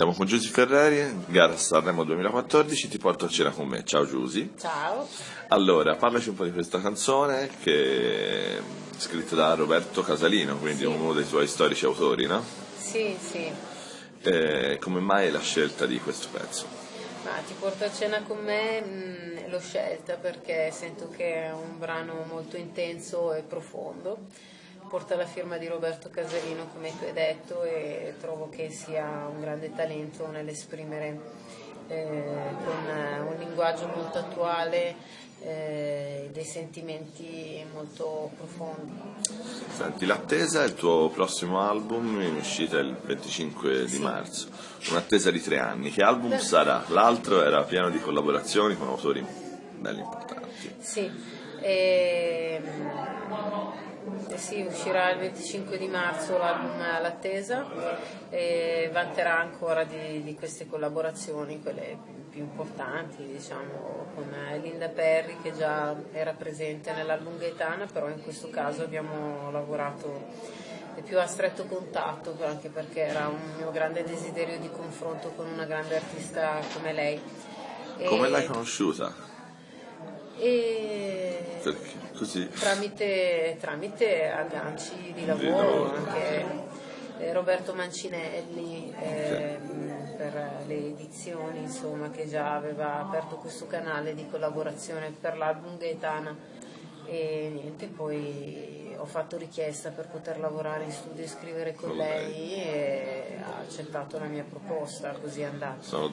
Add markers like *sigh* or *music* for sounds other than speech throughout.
Siamo con Giusy Ferreri, gara Sanremo 2014, ti porto a cena con me. Ciao Giusy. Ciao. Allora, parlaci un po' di questa canzone che è scritta da Roberto Casalino, quindi Sì. uno dei tuoi storici autori, no? Sì, sì. E come mai la scelta di questo pezzo? Ma ti porto a cena con me, mh, l'ho scelta perché sento che è un brano molto intenso e profondo. Porta la firma di Roberto Casalino, come tu hai detto, e trovo che sia un grande talento nell'esprimere eh, con eh, un linguaggio molto attuale eh, dei sentimenti molto profondi. Senti, L'attesa è il tuo prossimo album in uscita il 25 di Sì. marzo. Un'attesa di tre anni. Che album sarà? L'altro era pieno di collaborazioni con autori belli importanti. Sì, ehm, eh sì, uscirà il 25 di marzo l'album All'attesa e vanterà ancora di, di queste collaborazioni, quelle più importanti, diciamo, con eh, Linda Perry che già era presente nell'album Gaetana, però in questo caso abbiamo lavorato più a stretto contatto, anche perché era un mio grande desiderio di confronto con una grande artista come lei. Come E- l'hai conosciuta? E Perché? Così. tramite, tramite agganci di lavoro, lavoro. anche eh, Roberto Mancinelli eh, per le edizioni, insomma, che già aveva aperto questo canale di collaborazione per l'album Gaetana e niente, poi ho fatto richiesta per poter lavorare in studio e scrivere con lei e ha accettato la mia proposta, così è andata. Sono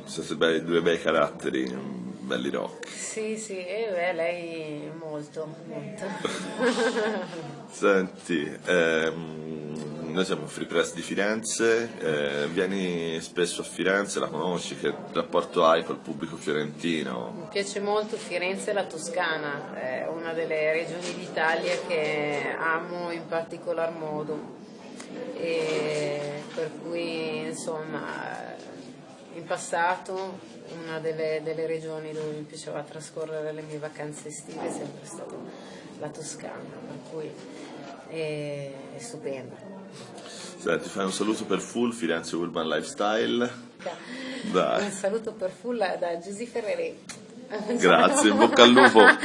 due bei caratteri, belli rock. Sì, sì, e beh, lei molto, molto. *laughs* Senti, ehm, noi siamo Free Press di Firenze, eh, vieni spesso a Firenze, la conosci, che rapporto hai col pubblico fiorentino? Mi piace molto Firenze e la Toscana, è una delle regioni d'Italia che amo in particolar modo. Passato una delle, delle regioni dove mi piaceva trascorrere le mie vacanze estive è sempre stata la Toscana, per cui è, è stupenda. Senti, fai un saluto per Full Firenze Urban Lifestyle. Dai. Un saluto per Fulla da Giusy Ferreri. Grazie, in bocca al lupo. *laughs*